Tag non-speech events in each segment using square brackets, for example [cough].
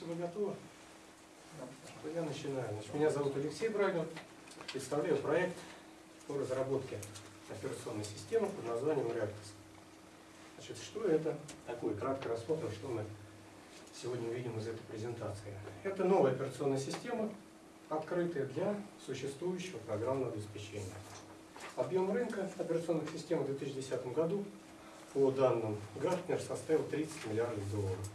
готовы, то я начинаю. Значит, меня зовут Алексей Брагин. Представляю проект по разработке операционной системы под названием Reactus. Значит, что это такое? Кратко рассмотрим, что мы сегодня увидим из этой презентации. Это новая операционная система, открытая для существующего программного обеспечения. Объем рынка операционных систем в 2010 году по данным Гартнер составил 30 миллиардов долларов.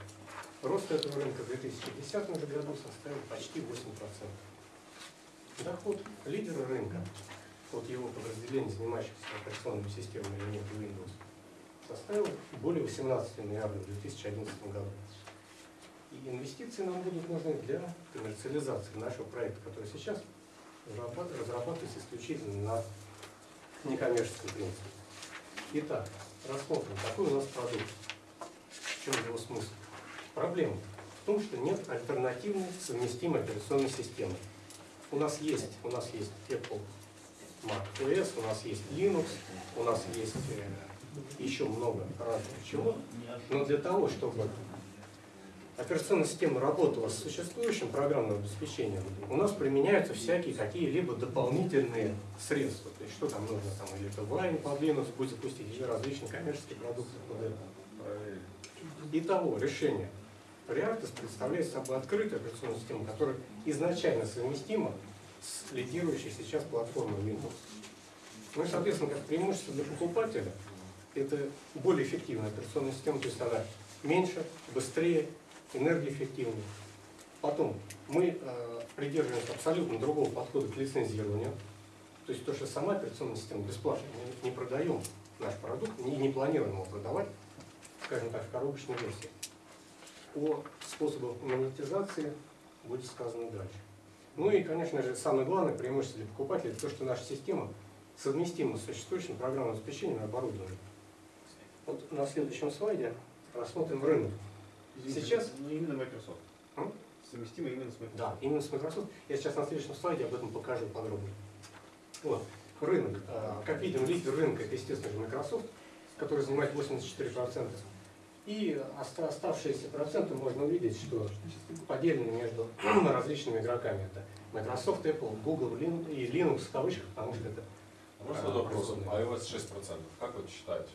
Рост этого рынка в 2010 году составил почти 8%. Доход лидера рынка от его подразделений, занимающихся операционными системами элементов Windows, составил более 18 миллиардов в 2011 году. И инвестиции нам будут нужны для коммерциализации нашего проекта, который сейчас разрабатывается исключительно на некоммерческом принципе. Итак, рассмотрим, какой у нас продукт, в чем его смысл. Проблема в том, что нет альтернативной совместимой операционной системы. У нас есть, у нас есть Apple Mac OS, у нас есть Linux, у нас есть э, еще много разных чего. Но для того, чтобы операционная система работала с существующим программным обеспечением, у нас применяются всякие какие-либо дополнительные средства. То есть что там нужно, там, или это Wine под Linux будет запустить, или различные коммерческие продукты под это. Итого, решение. Reactus представляет собой открытую операционную систему, которая изначально совместима с лидирующей сейчас платформой Windows. Ну и, соответственно, как преимущество для покупателя, это более эффективная операционная система, то есть она меньше, быстрее, энергоэффективнее. Потом, мы э, придерживаемся абсолютно другого подхода к лицензированию. То есть то, что сама операционная система бесплатно, мы не продаем наш продукт, не, не планируем его продавать, скажем так, в коробочной версии. О способах монетизации будет сказано дальше. Ну и, конечно же, самое главное преимущество для покупателя, это то, что наша система совместима с существующим программным обеспечением и оборудованием. Вот на следующем слайде рассмотрим рынок. Извините, Сейчас- ну, именно Microsoft. М? Совместимо именно с Microsoft. Да, именно с Microsoft. Я сейчас на следующем слайде об этом покажу подробнее. Вот. Рынок. А, Как видим, лидер рынка это, естественно же, Microsoft, который занимает 84%. И оста- оставшиеся проценты можно увидеть, что поделены между [clears throat] различными игроками. Это Microsoft, Apple, Google Lin- и Linux в кавычках, потому что это Можно вопрос? iOS 6%. Как вы считаете?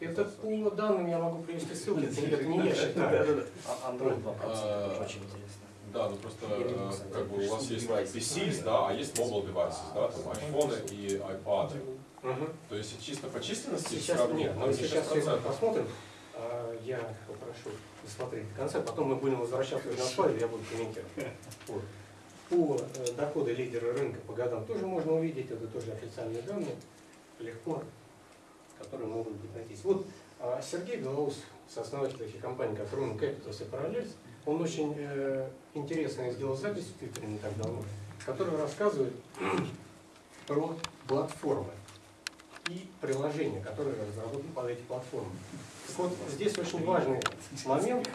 Это по данным я могу привести ссылки, это не- я считаю. А Android 2%, А, очень интересно. Да, ну просто как бы у вас есть. PCs, да, а есть mobile devices, да, там айфоны и iPad. То есть чисто по численности Сейчас нет, мы сейчас все это 6%. посмотрим. Я попрошу досмотреть до конца, потом мы будем возвращаться на слайд, я буду комментировать. Вот. По э, доходы лидера рынка по годам тоже можно увидеть, это тоже официальные данные, легко, которые могут быть найти. Вот а, Сергей Белоус, сооснователь таких компаний, как Room Capitals и Parallels, он очень э, интересно сделал запись в Твиттере не так давно, которая рассказывает [clears throat] про платформы и приложения, которые разработаны под эти платформы. Так вот, здесь очень важный момент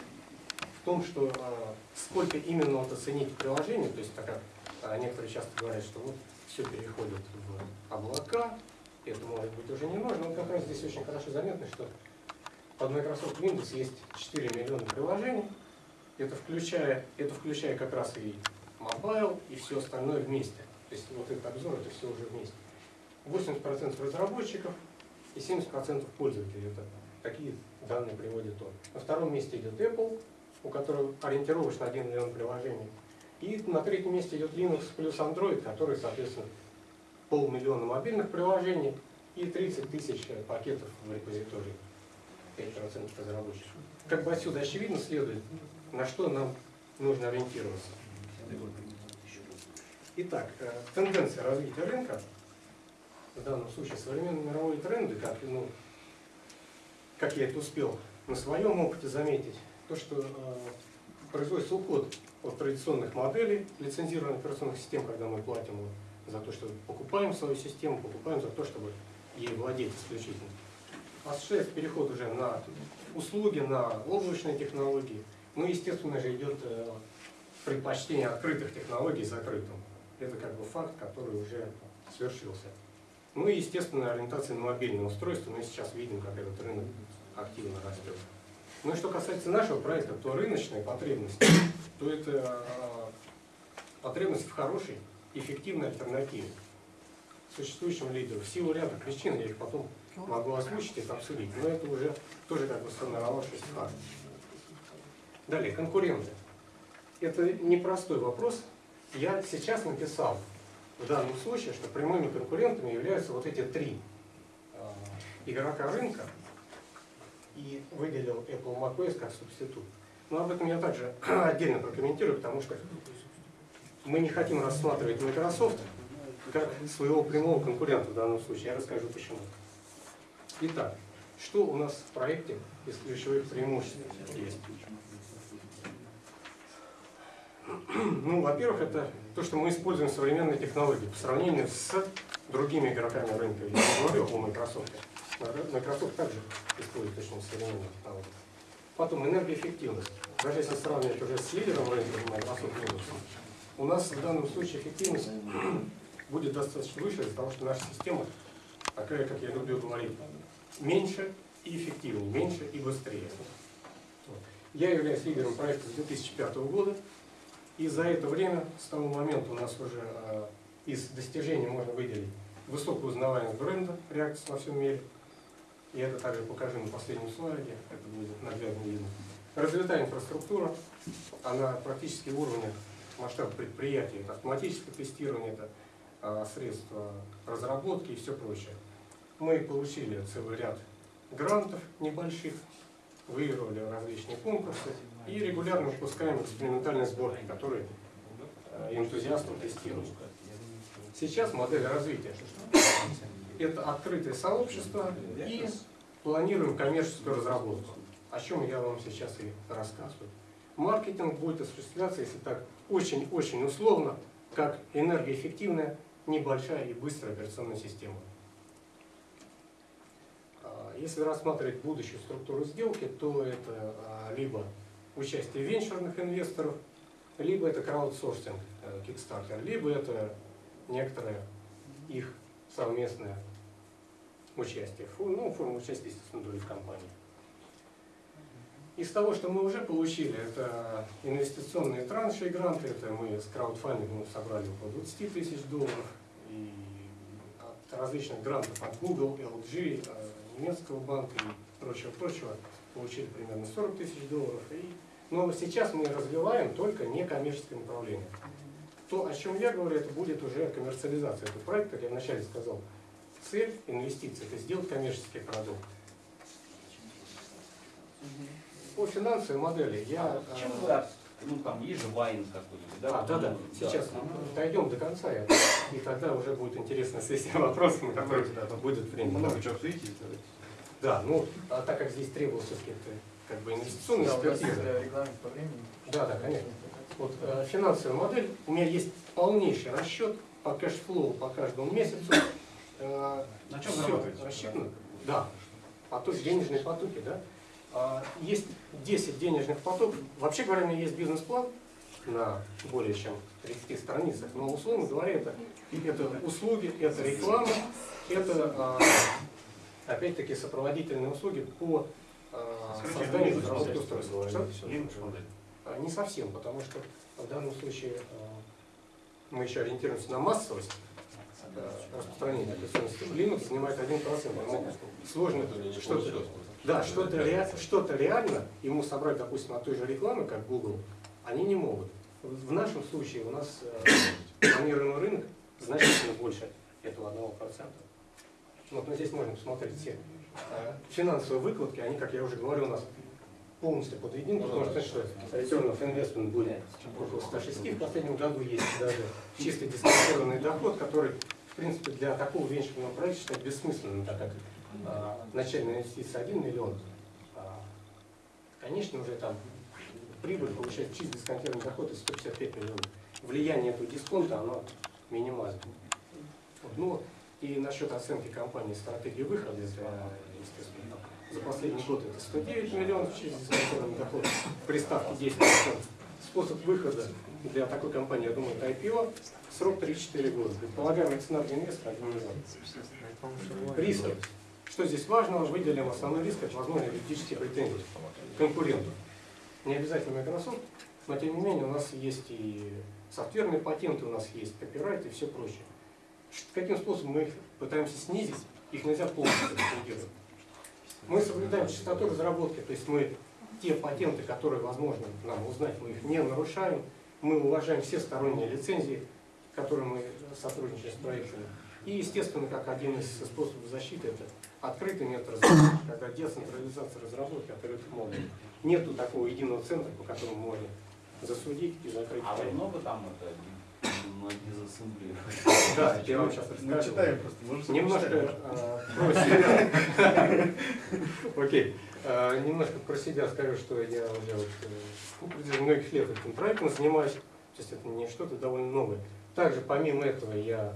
в том, что э, сколько именно вот оценить приложение, то есть так как э, некоторые часто говорят, что вот все переходит в облака, это может быть уже не нужно, но как раз здесь очень хорошо заметно, что под Microsoft Windows есть 4 миллиона приложений, это включая, это включая как раз и mobile, и все остальное вместе. То есть вот этот обзор, это все уже вместе. 80% разработчиков и 70% пользователей. Это такие данные приводит он. На втором месте идет Apple, у которого ориентировочно 1 миллион приложений. И на третьем месте идет Linux плюс Android, который, соответственно, полмиллиона мобильных приложений и 30 тысяч пакетов в репозитории. 5% разработчиков. Как бы отсюда очевидно следует, на что нам нужно ориентироваться. Итак, э, тенденция развития рынка, в данном случае современные мировые тренды, как, ну, как я это успел на своем опыте заметить, то, что э, производится уход от традиционных моделей лицензированных операционных систем, когда мы платим за то, что покупаем свою систему, покупаем за то, чтобы ей владеть исключительно. Осуществляется переход уже на услуги, на облачные технологии. Ну, естественно же, идет э, предпочтение открытых технологий закрытым. Это как бы факт, который уже свершился. Ну и, естественно, ориентация на мобильное устройство. Мы сейчас видим, как этот рынок активно растет. Ну и что касается нашего проекта, то рыночные потребности, [coughs] то это э, потребность в хорошей, эффективной альтернативе существующим лидеру. В силу ряда причин, я их потом могу озвучить и обсудить, но это уже тоже как бы сформировавшийся факт. Далее, конкуренты. Это непростой вопрос. Я сейчас написал в данном случае, что прямыми конкурентами являются вот эти три э, игрока рынка и выделил Apple macOS как субститут. Но об этом я также [clears throat] отдельно прокомментирую, потому что мы не хотим рассматривать Microsoft как своего прямого конкурента в данном случае. Я расскажу почему. Итак, что у нас в проекте из ключевых преимуществ есть? [clears throat] Ну, во-первых, это то, что мы используем современные технологии по сравнению с другими игроками рынка. Я не говорю о Microsoft. Microsoft также использует очень современные технологии. Потом энергоэффективность. Даже если сравнивать уже с лидером рынка Microsoft Windows, у нас в данном случае эффективность [clears throat] будет достаточно выше из-за того, что наша система такая, как я люблю говорить, меньше и эффективнее, меньше и быстрее. Я являюсь лидером проекта с 2005 года, и за это время, с того момента у нас уже э, из достижений можно выделить высокую узнаваемость бренда Reactis во всем мире, и это также покажу на последнем слайде, это будет наглядно видно. Развитая инфраструктура, она практически уровня масштаба предприятия, это автоматическое тестирование, это а, средства разработки и все прочее. Мы получили целый ряд грантов небольших, выигрывали различные конкурсы и регулярно выпускаем экспериментальные сборки, которые э, энтузиастам тестируют. Сейчас модель развития – это открытое сообщество и планируем коммерческую разработку, о чем я вам сейчас и рассказываю. Маркетинг будет осуществляться, если так очень-очень условно, как энергоэффективная небольшая и быстрая операционная система. А, если рассматривать будущую структуру сделки, то это а, либо участие венчурных инвесторов, либо это краудсорсинг э, Kickstarter, либо это некоторое их совместное участие. Ну, форма участия, естественно, доли в компании. Из того, что мы уже получили, это инвестиционные транши и гранты, это мы с краудфандингом собрали около 20 тысяч долларов, и от различных грантов от Google, LG, э, немецкого банка и прочего-прочего получили примерно 40 тысяч долларов. И, но сейчас мы развиваем только некоммерческое направление. То, о чем я говорю, это будет уже коммерциализация этого проекта, как я вначале сказал. Цель инвестиций – это сделать коммерческий продукт. По финансовой модели я... А чем вы, ну там есть же вайн какой-нибудь, да? А, да, да, сейчас дойдем до конца, и тогда уже будет интересная сессия вопросов, на которые будет время. Много чего обсудить. Да, ну, а так как здесь требовался все-таки как бы инвестиционная экспертиза. регламент по времени. Да, да, конечно. Вот э, финансовая модель, у меня есть полнейший расчет по cash flow по каждому месяцу. Э, На чем зарабатываете? рассчитано. Да, поток, денежные потоки, да. А, Есть 10 денежных потоков. Вообще говоря, у меня есть бизнес-план на более чем 30 страницах, но условно говоря, это, это услуги, это реклама, это а, опять-таки сопроводительные услуги по а, созданию устройства. Что? А, Не совсем, потому что в данном случае а, мы еще ориентируемся на массовость распространения операционной системы. Linux занимает 1%. Ему сложно что-то да, что-то ре, что реально ему собрать, допустим, от той же рекламы, как Google, они не могут. В нашем случае у нас э, планируемый рынок значительно больше этого 1%. Вот, но здесь можно посмотреть все э, финансовые выкладки, они, как я уже говорил, у нас полностью подведены, потому что, что return of investment будет около 106 в последнем году, есть даже чисто дисконтированный доход, который, в принципе, для такого венчурного проекта считать бессмысленным, так как а, начальная инвестиция 1 миллион, а, конечно, уже там прибыль получает чисто дисконтированный доход из 155 миллионов. Влияние этого дисконта, оно минимальное. Ну, и насчет оценки компании стратегии выхода, она, естественно, за последний год это 109 миллионов чисто дисконтированный доход, при ставке 10%. Способ выхода для такой компании, я думаю, это IPO, срок 3-4 года. Предполагаемая цена для инвестора 1 миллион. Риски. Что здесь важного? Выделим основной риск, это возможные юридические претензии конкурентов. Не обязательно Microsoft, но тем не менее у нас есть и софтверные патенты, у нас есть копирайт и все прочее. Каким способом мы их пытаемся снизить, их нельзя полностью ликвидировать. Мы соблюдаем частоту разработки, то есть мы те патенты, которые возможно нам узнать, мы их не нарушаем, мы уважаем все сторонние лицензии, которые мы сотрудничаем с проектами. И, естественно, как один из способов защиты, это открытый метод разработки, когда децентрализация разработки открытых модулей. Нету такого единого центра, по которому можно засудить и закрыть А вы много там это на дизассембле? Да, это я вам сейчас Мы расскажу. читаем просто, Немножко э, про себя. [laughs] Окей. Э, Немножко про себя скажу, что я уже вот, э, протяжении многих лет этим проектом занимаюсь. То есть это не что-то довольно новое. Также помимо этого я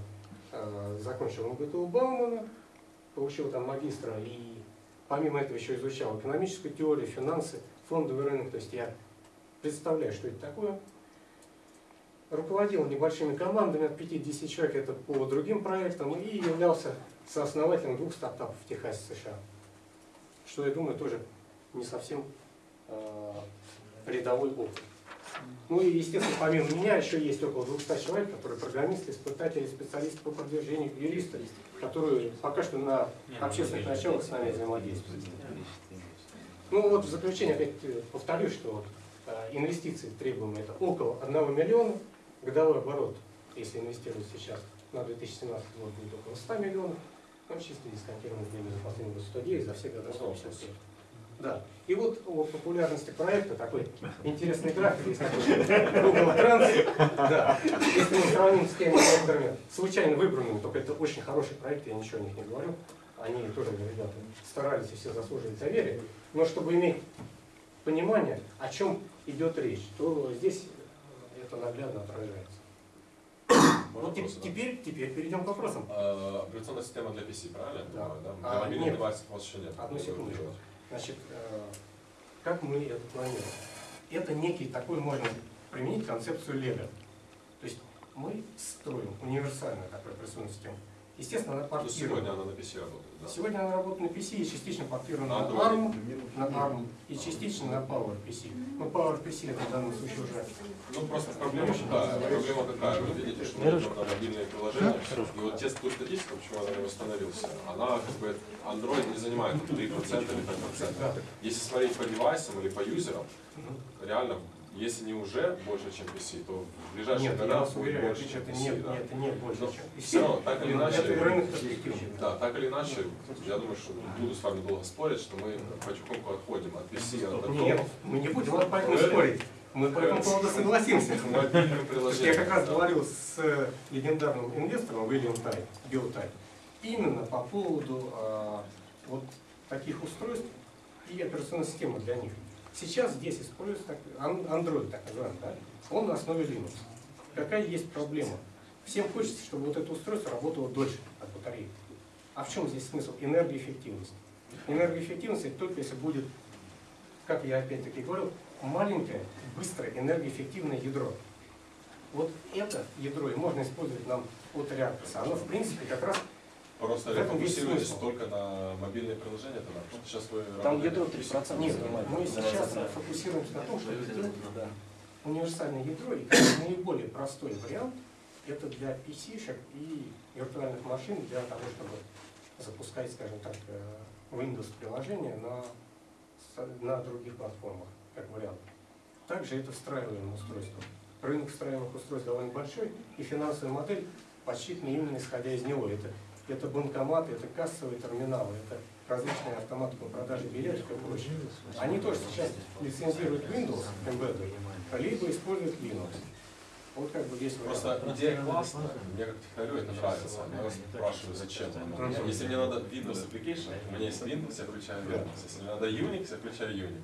э, закончил МГТУ Баумана, получил там магистра и помимо этого еще изучал экономическую теорию, финансы, фондовый рынок. То есть я представляю, что это такое. Руководил небольшими командами от 5-10 человек, это по другим проектам, и являлся сооснователем двух стартапов в Техасе, США. Что, я думаю, тоже не совсем э, рядовой опыт. Ну и, естественно, помимо меня еще есть около 200 человек, которые программисты, испытатели, специалисты по продвижению, юристы, которые пока что на общественных началах с нами взаимодействуют. Ну вот в заключение опять э, повторюсь, что вот, э, инвестиции требуемые это около 1 миллиона, годовой оборот, если инвестировать сейчас на 2017 год будет около 100 миллионов, ну чисто дисконтированный время за последние год 109, за все года 165. Да. И вот о популярности проекта такой интересный график, есть такой Google Trends. Да. Если мы сравним с теми проектами, случайно выбранными, только это очень хороший проект, я ничего о них не говорю, они тоже, ребята, старались и все заслуживают доверия, но чтобы иметь понимание, о чем идет речь, то здесь это наглядно отражается. Вот те- Вопросы, да? теперь, теперь перейдем к вопросам. Э, Операционная система для PC, правильно? Да. да? А, мобильных нет. девайсов у вас еще нет. Одну делаете. Значит, э, как мы это планируем? Это некий такой, можно применить концепцию Лего. То есть мы строим универсальную такую операционную систему. Естественно, она портирована. сегодня она на PC работает, да? Сегодня она работает на PC и частично портирована На. ARM, на ARM и частично на PowerPC. Ну, PowerPC это в данном случае уже Ну, просто проблема, да, проблема какая? Вы видите, что мы идем на мобильные приложения, и вот те, ту статистику, почему она не восстановился, она как бы, Android не занимает 3% или 5%. да. Если смотреть по девайсам или по юзерам, реально, если не уже больше, чем PC, то в ближайшие Нет, я года будет уверяю, больше, чем это PC. не, да. нет, это не больше, Но чем все равно, так или иначе, Это рынок. Да, так или иначе, я думаю, что буду с вами долго спорить, что мы потихоньку отходим от PC, от Нет, мы не будем вот поэтому спорить. Мы по этому поводу согласимся. [laughs] мобильным Я как раз говорил с э, легендарным инвестором Уильям Тай, Билл Тай, именно по поводу а, вот таких устройств и операционной системы для них. Сейчас здесь используется Android, так называемый, да? он на основе Linux. Какая есть проблема? Всем хочется, чтобы вот это устройство работало дольше от батареи. А в чем здесь смысл? Энергоэффективность. Энергоэффективность это только если будет, как я опять-таки говорил, маленькое, быстрое, энергоэффективное ядро. Вот это ядро и можно использовать нам от реакции. Оно, в принципе, как раз Просто В этом фокусируетесь только на мобильные приложения тогда, потому что сейчас вы Там ядро на PC. 3% нет, занимает. мы сейчас фокусируемся на том, сделать Да. универсальное ядро, и наиболее простой вариант это для PC-шек и виртуальных машин для того, чтобы запускать, скажем так, э, Windows приложения на, на других платформах, как вариант. Также это встраиваемое устройство. Рынок встраиваемых устройств довольно большой, и финансовая модель подсчитана именно исходя из него. Это, это банкоматы, это кассовые терминалы, это различные автоматы по продаже билетов и прочее. Они тоже сейчас лицензируют Windows Embedded, либо используют Linux. Вот как бы вариант. Просто идея классная, мне как технарю это нравится. Я вас спрашиваю, зачем. Мгм. Если мне надо Windows Application, у меня есть Windows, я включаю Windows. Если мне надо Unix, я включаю Unix.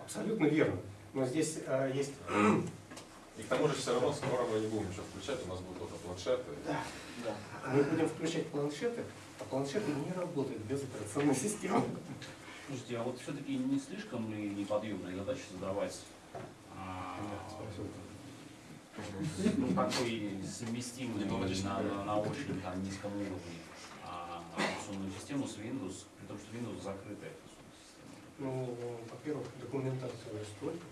Абсолютно верно. Но здесь э, есть И к тому же все равно скоро мы не будем ничего включать, у нас будут только планшеты. мы будем включать планшеты, а планшеты не работают без операционной системы. Слушайте, а вот все-таки не слишком ли неподъемная задача задавать а, ну, такой совместимый на, на, на очень там, низком уровне а, операционную систему с Windows, при том, что Windows закрытая операционная система. Ну, во-первых, документацию столько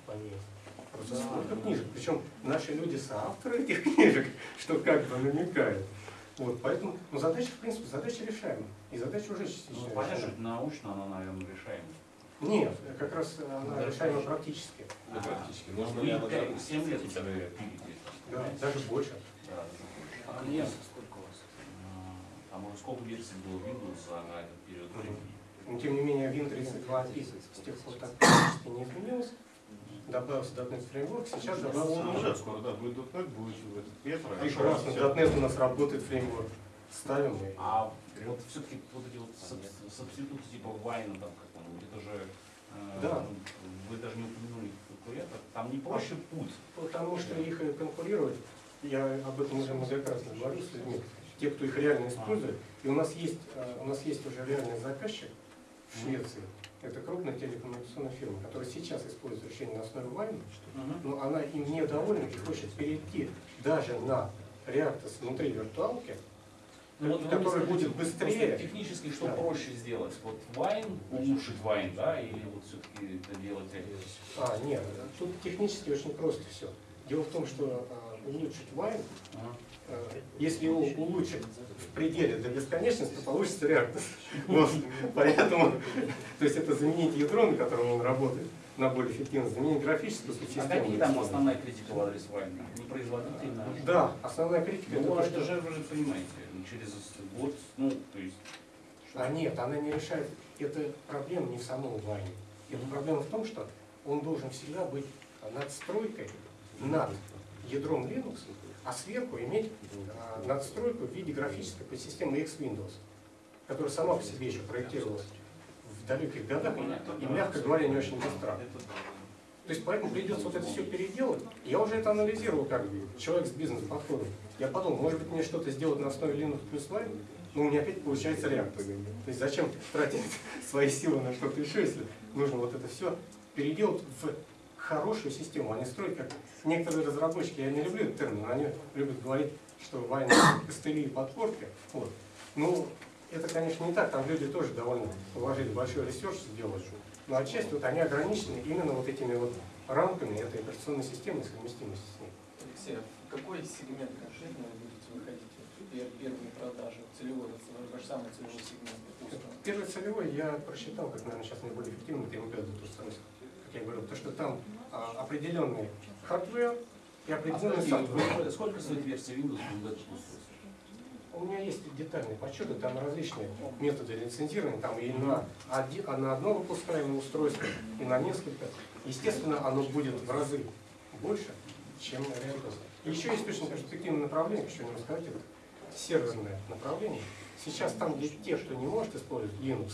по ней. Просто столько книжек. Причем наши люди соавторы этих [laughs] книжек, что как бы намекают. Вот, поэтому, ну, задача, в принципе, задача решаема. И задача уже частично Ну, понятно, что научно она, наверное, решаема. Нет, как раз она решаема практически. Да, практически. Ну, вы ли она- 7 лет уже пилите. Да, даже больше. Да, А а клиентов сколько у вас? Там уже сколько версий было Windows за этот период времени? Но тем не менее, Win32 API с тех пор так практически не изменилось. Добавился .NET Framework, сейчас добавился он уже скоро, да, будет .NET, будет этот Петра. А еще раз, на .NET у нас работает фреймворк. Ставим и... А вот все-таки вот эти вот сабституты типа Вайна, там, как там, это же, э, Да. вы даже не упомянули конкурентов, там не проще путь. Потому что их конкурировать, я об этом уже многократно говорил с людьми, те, кто их реально использует. И у нас есть, э, у нас есть уже реальный заказчик в Швеции. Это крупная телекоммуникационная фирма, которая сейчас использует решение на основе Вайна, но она им недовольна и хочет перейти даже на Reactus внутри виртуалки, Ну, вот который будет быстрее. Технически что Да. проще сделать? Вот Вайн, улучшить Вайн, да, или вот все-таки это делать А, нет, тут технически очень просто все. Дело в том, что а, улучшить Ага. а, если его улучшить в пределе до бесконечности, то получится Reactus. [laughs] Вот. Поэтому, то есть это заменить ядро, на котором он работает, на более эффективно, заменить графическую А систему. какие там основная критика в адрес Вайна? Непроизводительно? Да, основная критика это Ну, то, это что... же, вы же понимаете, ну, через год, ну, то есть... А нет, она не решает. Это проблема не в самом Wine. Это проблема в том, что он должен всегда быть надстройкой над ядром Linux, а сверху иметь а, надстройку в виде графической подсистемы X-Windows, которая сама по себе еще проектировалась в далеких годах и, мягко говоря, не очень быстро. То есть поэтому придется вот это все переделать. Я уже это анализировал как человек с бизнес-подходом. Я подумал, может быть мне что-то сделать на основе Linux плюс Wine, но у меня опять получается реактор. То есть зачем тратить [laughs] свои силы на что-то еще, если нужно вот это все переделать в хорошую систему, а не строить как некоторые разработчики, я не люблю этот термин, они любят говорить, что Wine костыли [coughs] и подпорки. Вот. Ну, это, конечно, не так, там люди тоже довольно вложили большой ресурс сделать. Но отчасти вот они ограничены именно вот этими вот рамками этой операционной системы и совместимости с ней. Алексей, а в какой сегмент конкретно вы будете выходить? Первые продажи, целевой, ваш самый целевой сегмент. Первый целевой я просчитал, как, наверное, сейчас наиболее эффективно, это МП как я говорил, то, что там а, определенный hardware и А определенный скажите, software. сколько стоит версия Windows в устройстве? У меня есть детальные подсчеты, там различные методы лицензирования, там и на, оди- а на одно выпускаемое устройство, и на несколько. Естественно, оно будет в разы больше, чем. И еще есть очень перспективное направление, хочу вам сказать, это серверное направление. Сейчас там, где те, кто не может использовать Linux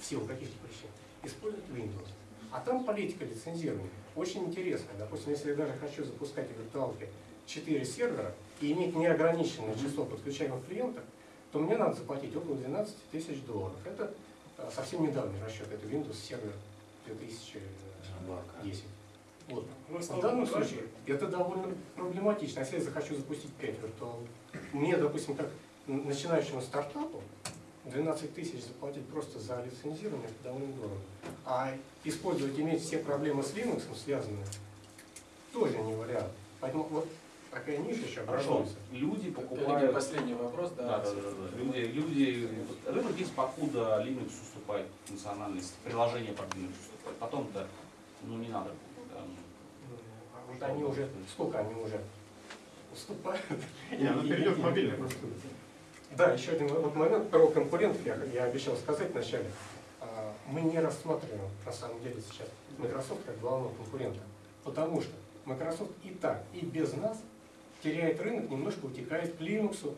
в силу каких-то причин, используют Windows. А там политика лицензирования очень интересная. Допустим, если я даже хочу запускать в виртуалке 4 сервера и иметь неограниченное число подключаемых клиентов, то мне надо заплатить около 12 тысяч долларов. Это а, совсем недавний расчет, это Windows сервер 2010. Вот. В данном случае это довольно проблематично. Если я захочу запустить 5 виртуалок, мне, допустим, как начинающему стартапу, 12 тысяч заплатить просто за лицензирование, это довольно дорого. А использовать, иметь все проблемы с Linux связанные, тоже не вариант. Поэтому вот такая ниша еще Хорошо, образуется. люди покупают... последний вопрос, да. Да, да, да, да. Люди, люди, рынок есть, покуда Linux уступает функциональность, приложение под Linux уступает. Потом-то, ну, не надо. да, ну, А вот они уже, сколько они уже уступают? Не, она перейдет в мобильный просто. Да, еще один вот момент про конкурентов я, я обещал сказать вначале. А, Мы не рассматриваем на самом деле сейчас Microsoft как главного конкурента, потому что Microsoft и так, и без нас теряет рынок, немножко утекает к Linux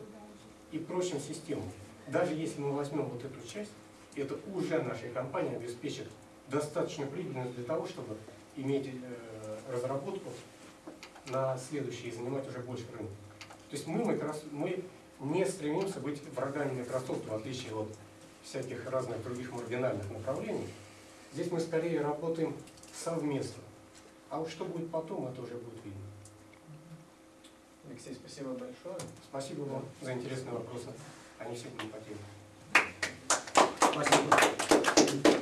и прочим системам. Даже если мы возьмем вот эту часть, это уже нашей компании обеспечит достаточно прибыльность для того, чтобы иметь э, разработку на следующий и занимать уже больше рынка. То есть мы, Microsoft, мы не стремимся быть врагами Microsoft, в отличие от всяких разных других маргинальных направлений. Здесь мы скорее работаем совместно. А вот что будет потом, это уже будет видно. Алексей, спасибо большое. Спасибо вам за интересные вопросы. Они всегда по теме. Спасибо.